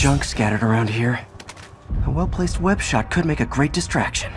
junk scattered around here. A well-placed web shot could make a great distraction.